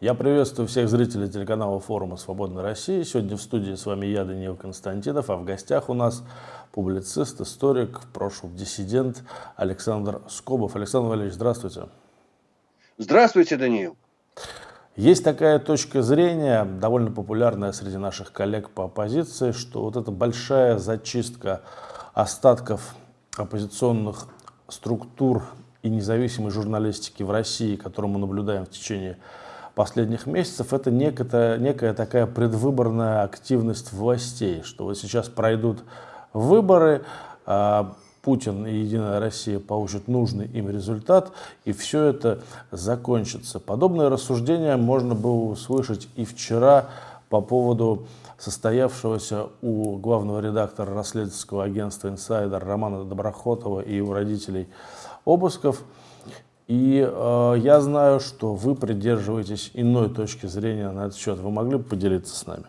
Я приветствую всех зрителей телеканала форума «Свободная Россия». Сегодня в студии с вами я, Даниил Константинов, а в гостях у нас публицист, историк, в прошлом диссидент Александр Скобов. Александр Валерьевич, здравствуйте. Здравствуйте, Даниил. Есть такая точка зрения, довольно популярная среди наших коллег по оппозиции, что вот эта большая зачистка остатков оппозиционных структур и независимой журналистики в России, которую мы наблюдаем в течение последних месяцев, это некая, некая такая предвыборная активность властей, что вот сейчас пройдут выборы, а, Путин и Единая Россия получат нужный им результат, и все это закончится. Подобное рассуждение можно было услышать и вчера по поводу состоявшегося у главного редактора расследовательского агентства «Инсайдер» Романа Доброхотова и у родителей обысков – и э, я знаю, что вы придерживаетесь иной точки зрения на этот счет. Вы могли бы поделиться с нами?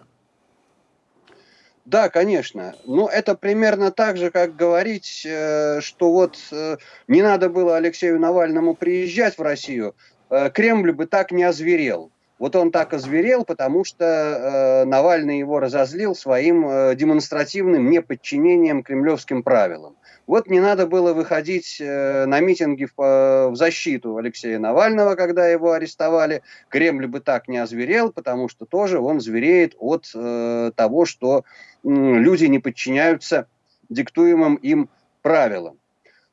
Да, конечно. Ну, это примерно так же, как говорить, э, что вот э, не надо было Алексею Навальному приезжать в Россию, э, Кремль бы так не озверел. Вот он так озверел, потому что э, Навальный его разозлил своим э, демонстративным неподчинением кремлевским правилам. Вот не надо было выходить э, на митинги в, э, в защиту Алексея Навального, когда его арестовали. Кремль бы так не озверел, потому что тоже он звереет от э, того, что э, люди не подчиняются диктуемым им правилам.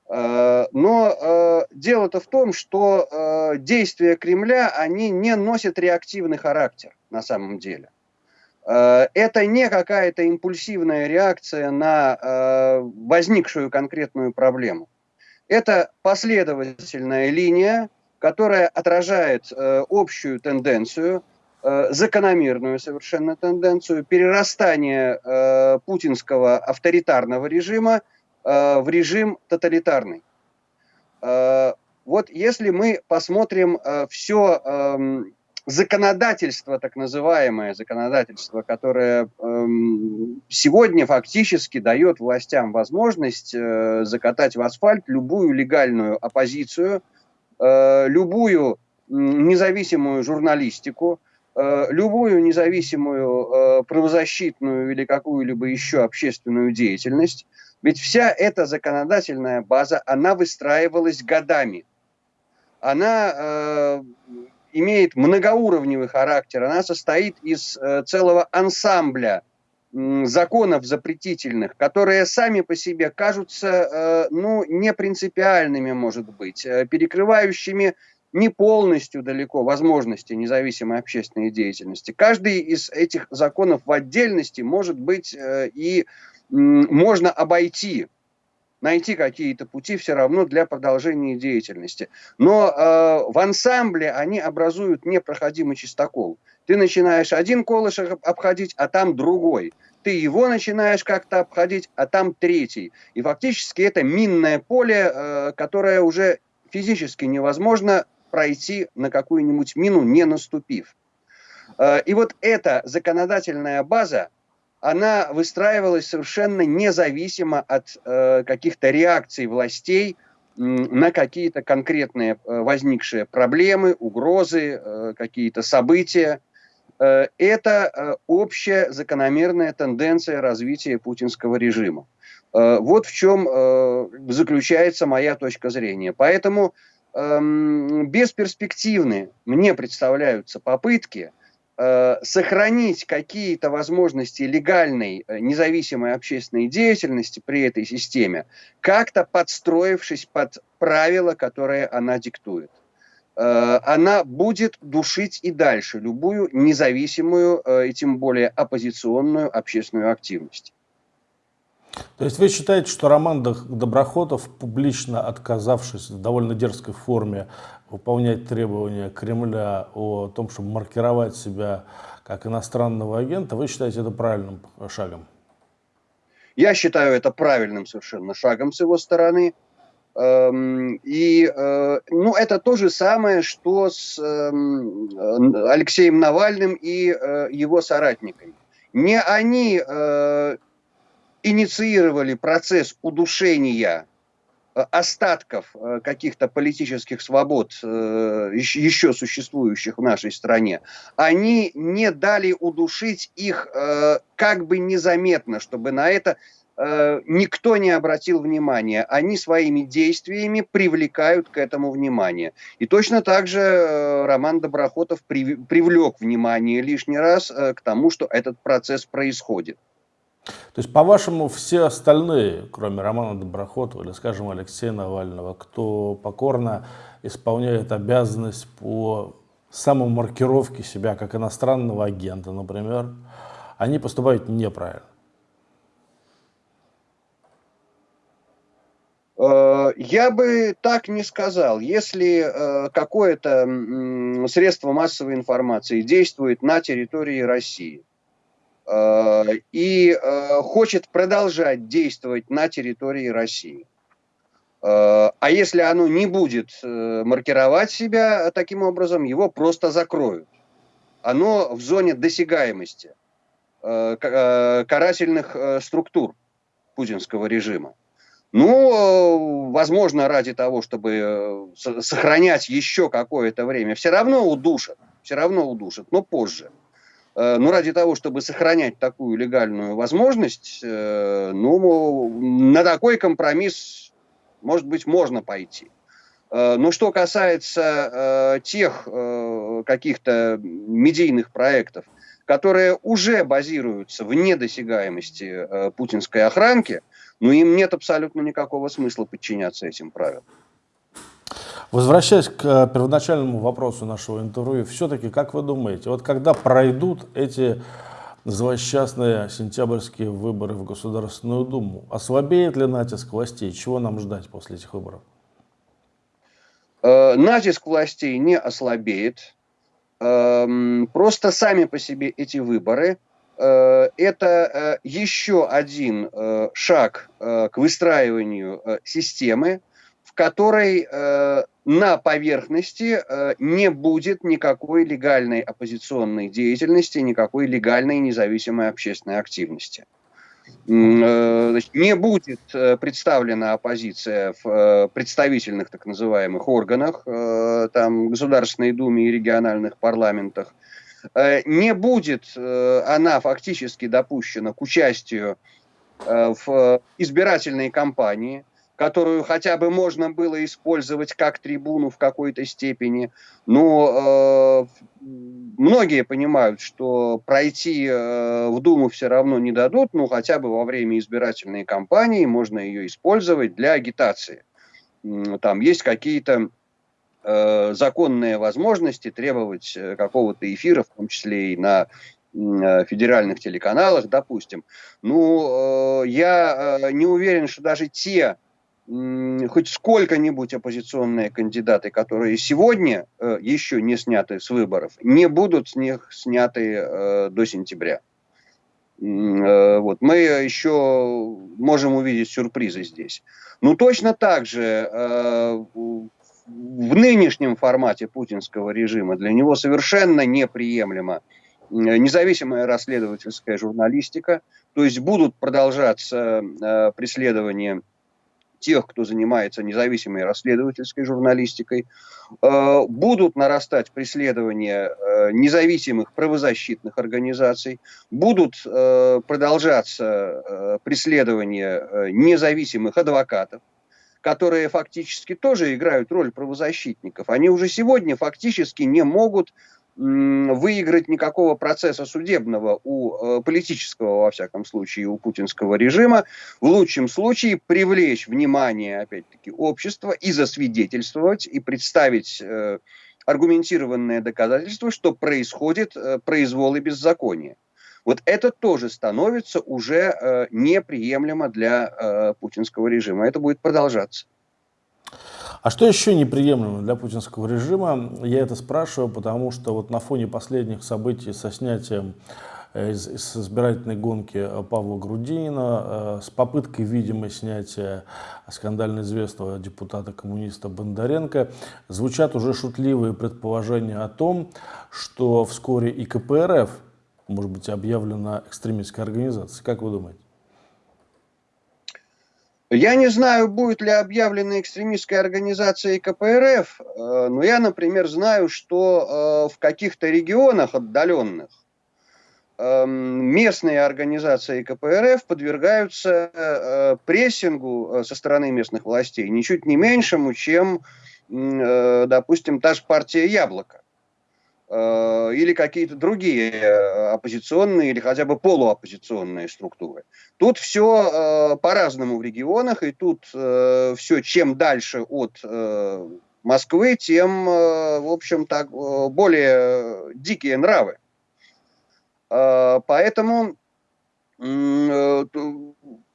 Э, но э, дело-то в том, что э, действия Кремля, они не носят реактивный характер на самом деле. Это не какая-то импульсивная реакция на возникшую конкретную проблему. Это последовательная линия, которая отражает общую тенденцию, закономерную совершенно тенденцию перерастания путинского авторитарного режима Э, в режим тоталитарный. Э, вот если мы посмотрим э, все эм, законодательство, так называемое законодательство, которое эм, сегодня фактически дает властям возможность закатать в асфальт любую легальную оппозицию, любую независимую журналистику, любую независимую правозащитную или какую-либо еще общественную деятельность, ведь вся эта законодательная база, она выстраивалась годами. Она э, имеет многоуровневый характер, она состоит из э, целого ансамбля законов запретительных, которые сами по себе кажутся, э, ну, не принципиальными, может быть, перекрывающими не полностью далеко возможности независимой общественной деятельности. Каждый из этих законов в отдельности может быть и можно обойти, найти какие-то пути все равно для продолжения деятельности. Но э, в ансамбле они образуют непроходимый чистокол. Ты начинаешь один колышек обходить, а там другой. Ты его начинаешь как-то обходить, а там третий. И фактически это минное поле, э, которое уже физически невозможно пройти на какую-нибудь мину, не наступив. Э, и вот эта законодательная база, она выстраивалась совершенно независимо от э, каких-то реакций властей на какие-то конкретные э, возникшие проблемы, угрозы, э, какие-то события. Э, это общая закономерная тенденция развития путинского режима. Вот в чем заключается моя точка зрения. Поэтому э, бесперспективны мне представляются попытки – сохранить какие-то возможности легальной э, независимой общественной деятельности при этой системе, как-то подстроившись под правила, которые она диктует. Э, она будет душить и дальше любую независимую и тем более оппозиционную общественную активность. То есть вы считаете, что Роман Доброхотов, публично отказавшись в довольно дерзкой форме выполнять требования Кремля о том, чтобы маркировать себя как иностранного агента, вы считаете это правильным шагом? Я считаю это правильным совершенно шагом с его стороны. Эм, и э, ну, это то же самое, что с эм, Алексеем Навальным и э, его соратниками. Не они э, инициировали процесс удушения остатков каких-то политических свобод, еще существующих в нашей стране, они не дали удушить их как бы незаметно, чтобы на это Э, никто не обратил внимания. Они своими действиями привлекают к этому внимание. И точно так же э, Роман Доброхотов привлек внимание лишний раз э, к тому, что этот процесс происходит. То есть, по-вашему, все остальные, кроме Романа Доброхотова или, скажем, Алексея Навального, кто покорно исполняет обязанность по самомаркировке себя как иностранного агента, например, они поступают неправильно? Э, я бы так не сказал. Если э, какое-то средство массовой информации действует на территории России и хочет продолжать действовать на территории России, а если оно не будет маркировать себя таким образом, его просто закроют. Оно в зоне досягаемости карательных структур путинского режима. Ну, возможно, ради того, чтобы э, сохранять еще какое-то время, все равно удушат, все равно удушат, но позже. Э, но ради того, чтобы сохранять такую легальную возможность, э, ну, на такой компромисс, может быть, можно пойти. Но что касается тех каких-то медийных проектов, которые уже базируются в недосягаемости путинской охранки, но им нет абсолютно никакого смысла подчиняться этим правилам. Возвращаясь к э, первоначальному вопросу нашего интервью, все-таки, как вы думаете, вот когда пройдут эти злосчастные сентябрьские выборы в Государственную Думу, ослабеет ли натиск властей? Чего нам ждать после этих выборов? Э, натиск властей не ослабеет. Эм, просто сами по себе эти выборы Э, это еще один шаг к выстраиванию системы, которой на поверхности не будет никакой легальной оппозиционной деятельности, никакой легальной независимой общественной активности. Не будет представлена оппозиция в представительных так называемых органах, там, Государственной Думе и региональных парламентах – Э, не будет э, она фактически допущена к участию э, в избирательной кампании, которую хотя бы можно было использовать как трибуну в какой-то степени. Но э, многие понимают, что пройти э, в Думу все равно не дадут, но хотя бы во время избирательной кампании можно ее использовать для агитации. Там есть какие-то Э, законные возможности требовать э, какого-то эфира, в том числе и на э, федеральных телеканалах, допустим. Ну, я не уверен, что даже те хоть сколько-нибудь оппозиционные кандидаты, которые сегодня еще не сняты с выборов, не будут с них сняты до сентября. Вот. Мы еще можем увидеть сюрпризы здесь. Ну, точно так же в нынешнем формате путинского режима для него совершенно неприемлема независимая расследовательская журналистика, то есть будут продолжаться э, преследования тех, кто занимается независимой расследовательской журналистикой, э, будут нарастать преследования э, независимых правозащитных организаций, будут э, продолжаться преследования независимых адвокатов, которые фактически тоже играют роль правозащитников, они уже сегодня фактически не могут выиграть никакого процесса судебного у э, политического, во всяком случае, у путинского режима, в лучшем случае привлечь внимание, опять-таки, общества и засвидетельствовать, и представить э, аргументированное доказательство, что происходит э, произвол и беззаконие. Вот это тоже становится уже неприемлемо для путинского режима. Это будет продолжаться. А что еще неприемлемо для путинского режима? Я это спрашиваю, потому что вот на фоне последних событий со снятием э, из, из избирательной гонки э, Павла Грудинина, э, с попыткой, видимо, снятия скандально известного депутата-коммуниста Бондаренко, звучат уже шутливые предположения о том, что вскоре и КПРФ может быть объявлена экстремистской организацией. Как вы думаете? Я не знаю, будет ли объявлена экстремистской организацией КПРФ, э, но я, например, знаю, что э, в каких-то регионах отдаленных эм, местные организации КПРФ подвергаются э, прессингу со стороны местных властей ничуть не меньшему, чем, допустим, та же партия «Яблоко». Э, или какие-то другие э, оппозиционные или хотя бы полуоппозиционные структуры. Тут все э, по-разному в регионах, и тут все чем дальше от Москвы, тем, в общем, так более дикие нравы. Поэтому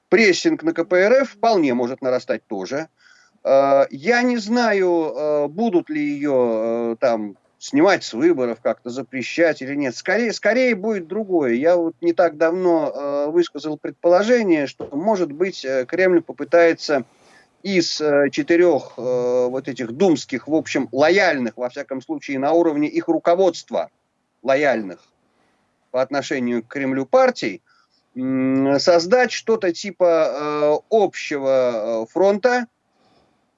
прессинг на КПРФ вполне может нарастать тоже. Я не знаю, будут ли ее там снимать с выборов, как-то запрещать или нет. Скорее, скорее будет другое. Я вот не так давно э, высказал предположение, что, может быть, э, Кремль попытается из э, четырех э, вот этих думских, в общем, лояльных, во всяком случае, на уровне их руководства, лояльных по отношению к Кремлю партий, создать что-то типа э, общего э, фронта,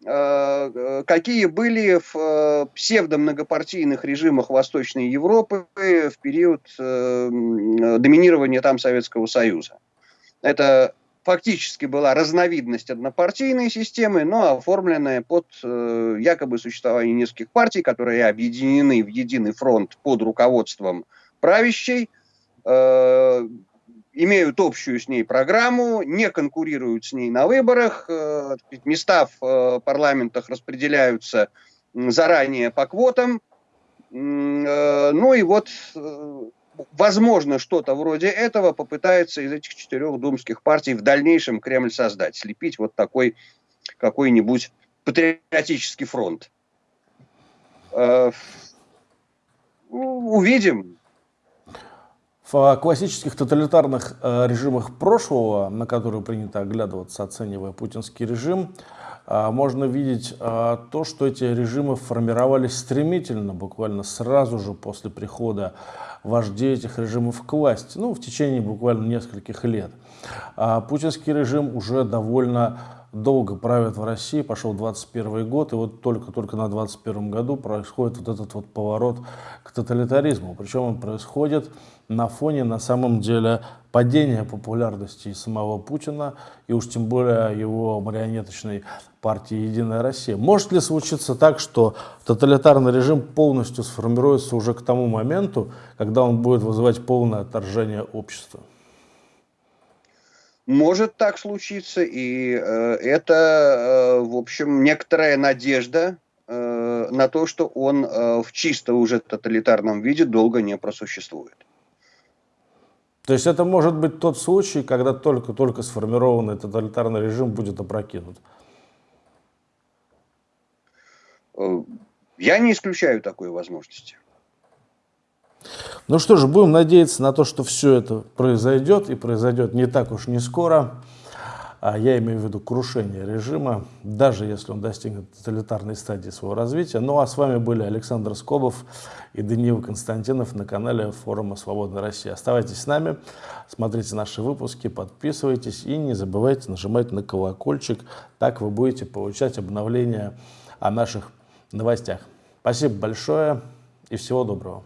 какие были в э, псевдомногопартийных режимах Восточной Европы в период доминирования там Советского Союза. Это фактически была разновидность однопартийной системы, но оформленная под якобы существование нескольких партий, которые объединены в единый фронт под руководством правящей, имеют общую с ней программу, не конкурируют с ней на выборах, э, места в э, парламентах распределяются заранее по квотам. Э, ну и вот, возможно, что-то вроде этого попытается из этих четырех думских партий в дальнейшем Кремль создать, слепить вот такой какой-нибудь патриотический фронт. Увидим. В классических тоталитарных э, режимах прошлого, на которые принято оглядываться, оценивая путинский режим, э, можно видеть э, то, что эти режимы формировались стремительно, буквально сразу же после прихода вождей этих режимов к власти, ну, в течение буквально нескольких лет. А путинский режим уже довольно долго правит в России, пошел 21 год, и вот только-только на 21 году происходит вот этот вот поворот к тоталитаризму. Причем он происходит на фоне, на самом деле, падения популярности самого Путина, и уж тем более его марионеточной партии «Единая Россия». Может ли случиться так, что тоталитарный режим полностью сформируется уже к тому моменту, когда он будет вызывать полное отторжение общества? Может так случиться, и э, это, э, в общем, некоторая надежда э, на то, что он в чисто уже тоталитарном виде долго не просуществует. То есть это может быть тот случай, когда только-только сформированный тоталитарный режим будет опрокинут? Я не исключаю такой возможности. Ну что же, будем надеяться на то, что все это произойдет, и произойдет не так уж не скоро. А я имею в виду крушение режима, даже если он достигнет тоталитарной стадии своего развития. Ну а с вами были Александр Скобов и Даниил Константинов на канале форума «Свободная Россия». Оставайтесь с нами, смотрите наши выпуски, подписывайтесь и не забывайте нажимать на колокольчик. Так вы будете получать обновления о наших новостях. Спасибо большое и всего доброго.